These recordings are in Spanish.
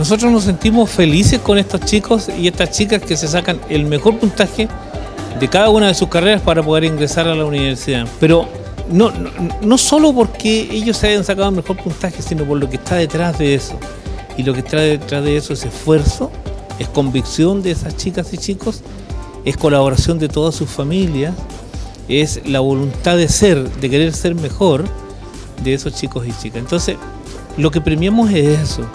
Nosotros nos sentimos felices con estos chicos y estas chicas que se sacan el mejor puntaje de cada una de sus carreras para poder ingresar a la universidad. Pero no, no, solo porque ellos se hayan sacado el mejor puntaje, sino por lo que está detrás de eso. Y lo que está detrás de eso es esfuerzo, es convicción de esas chicas y chicos, es colaboración de todas sus familias, es la voluntad de ser, de querer ser mejor de esos chicos y chicas. Entonces, lo que premiamos es eso.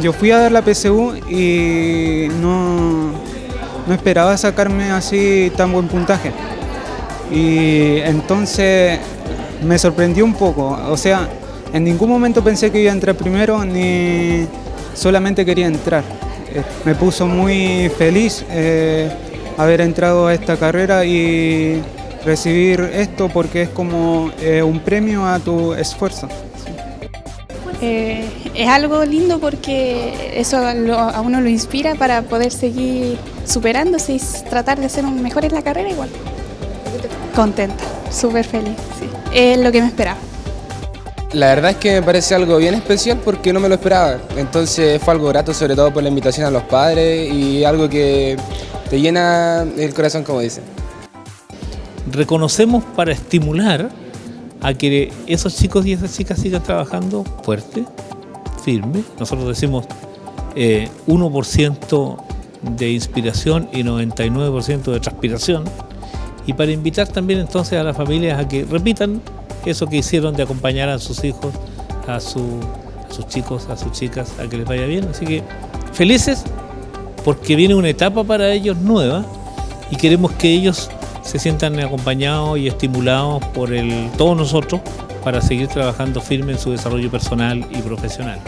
Yo fui a dar la PSU y no, no esperaba sacarme así tan buen puntaje. Y entonces me sorprendió un poco. O sea, en ningún momento pensé que iba a entrar primero ni solamente quería entrar. Eh, me puso muy feliz eh, haber entrado a esta carrera y recibir esto porque es como eh, un premio a tu esfuerzo. Eh, es algo lindo porque eso lo- a uno lo inspira para poder seguir superándose y tratar de ser un mejor en la carrera igual. Contenta, súper feliz, sí. Es lo que me esperaba. La verdad es que me parece algo bien especial porque no me lo esperaba. Entonces fue algo grato, sobre todo por la invitación a los padres y algo que te llena el corazón, como dicen. reconocemos para estimular a que esos chicos y esas chicas sigan trabajando fuerte, firme. Nosotros decimos eh, 1% de inspiración y 99% de transpiración. Y para invitar también entonces a las familias a que repitan eso que hicieron de acompañar a sus hijos, a, su- a sus chicos, a sus chicas, a que les vaya bien. Así que felices porque viene una etapa para ellos nueva y queremos que ellos se sientan acompañados y estimulados por todos nosotros para seguir trabajando firme en su desarrollo personal y profesional.